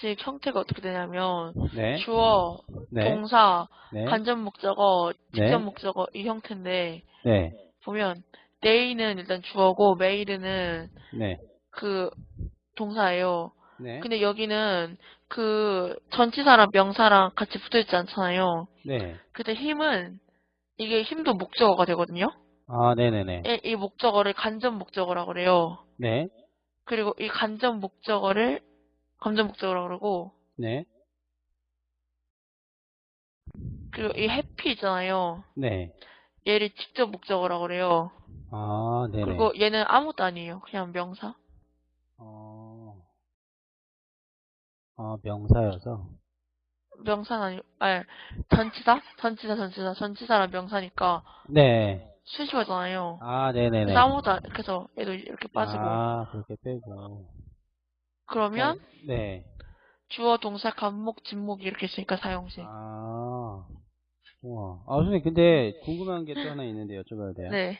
공식 형태가 어떻게 되냐면 네. 주어, 네. 동사, 네. 간접 목적어, 네. 직접 목적어 이 형태인데 네. 보면 day는 일단 주어고 made는 네. 그 동사예요. 네. 근데 여기는 그 전치사랑 명사랑 같이 붙어있지 않잖아요. 네. 근데 힘은 이게 힘도 목적어가 되거든요. 아, 네네네. 이, 이 목적어를 간접 목적어라고 그래요. 네. 그리고 이 간접 목적어를 간접 목적어라고 그러고 네. 그리고 이 happy 있잖아요. 네. 얘를 직접 목적어라고 그래요. 아, 네네. 그리고 얘는 아무것도 아니에요. 그냥 명사. 어. 아, 명사여서. 명사는 아니고, 아니, 전치사? 전치사, 전치사, 전치사랑 명사니까 네. 수식어잖아요. 아, 네네네. 그래서 아무것도 안, 그래서 얘도 이렇게 빠지고. 아, 그렇게 빼고. 그러면 어, 네. 주어, 동사, 간목, 진목 이렇게 있으니까 사용식. 아. 우와. 아, 선생님, 근데 궁금한 게 또 하나 있는데 여쭤봐도 돼요? 네.